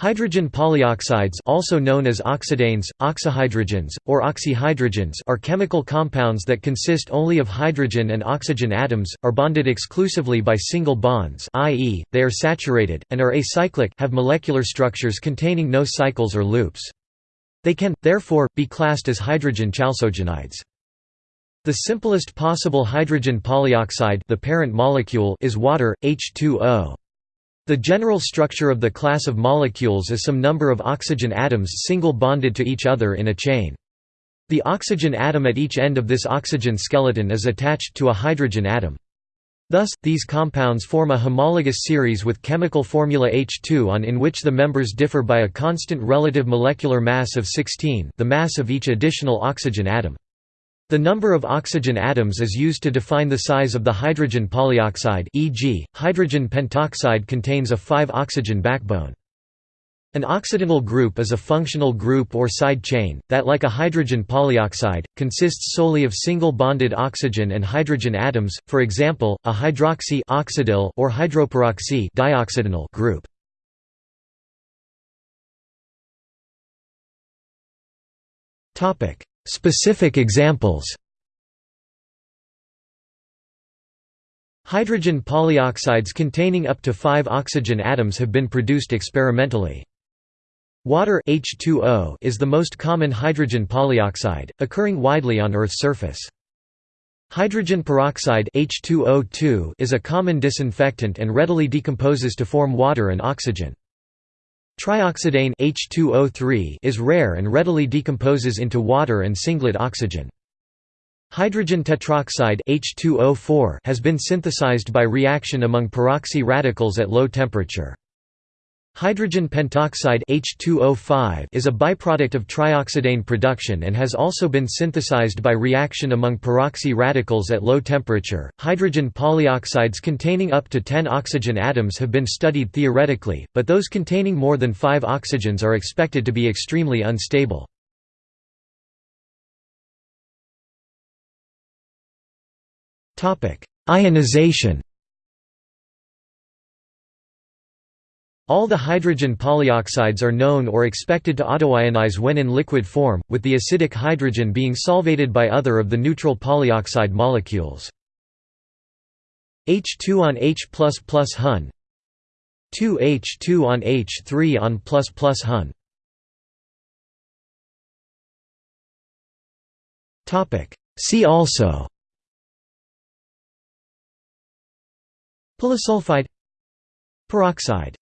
Hydrogen polyoxides also known as oxidanes, oxohydrogens, or oxyhydrogens are chemical compounds that consist only of hydrogen and oxygen atoms, are bonded exclusively by single bonds i.e., they are saturated, and are acyclic have molecular structures containing no cycles or loops. They can, therefore, be classed as hydrogen chalcogenides. The simplest possible hydrogen polyoxide the parent molecule is water, H2O. The general structure of the class of molecules is some number of oxygen atoms single bonded to each other in a chain. The oxygen atom at each end of this oxygen skeleton is attached to a hydrogen atom. Thus, these compounds form a homologous series with chemical formula H2 on in which the members differ by a constant relative molecular mass of 16 the mass of each additional oxygen atom. The number of oxygen atoms is used to define the size of the hydrogen polyoxide e.g., hydrogen pentoxide contains a 5-oxygen backbone. An oxidanyl group is a functional group or side chain, that like a hydrogen polyoxide, consists solely of single bonded oxygen and hydrogen atoms, for example, a hydroxy oxidanyl or hydroperoxy dioxidanyl group. Specific examples Hydrogen polyoxides containing up to 5 oxygen atoms have been produced experimentally. Water H2O is the most common hydrogen polyoxide, occurring widely on Earth's surface. Hydrogen peroxide H2O2 is a common disinfectant and readily decomposes to form water and oxygen. Trioxidane H2O3 is rare and readily decomposes into water and singlet oxygen. Hydrogen tetroxide H2O4 has been synthesized by reaction among peroxy radicals at low temperature. Hydrogen pentoxide H2O5 is a byproduct of trioxidane production and has also been synthesized by reaction among peroxy radicals at low temperature. Hydrogen polyoxides containing up to 10 oxygen atoms have been studied theoretically, but those containing more than 5 oxygens are expected to be extremely unstable. Ionization All the hydrogen polyoxides are known or expected to autoionize when in liquid form, with the acidic hydrogen being solvated by other of the neutral polyoxide molecules. H2 on H++ Hun. 2H2 on H3 on plus plus Hun. See also. Polysulfide. Peroxide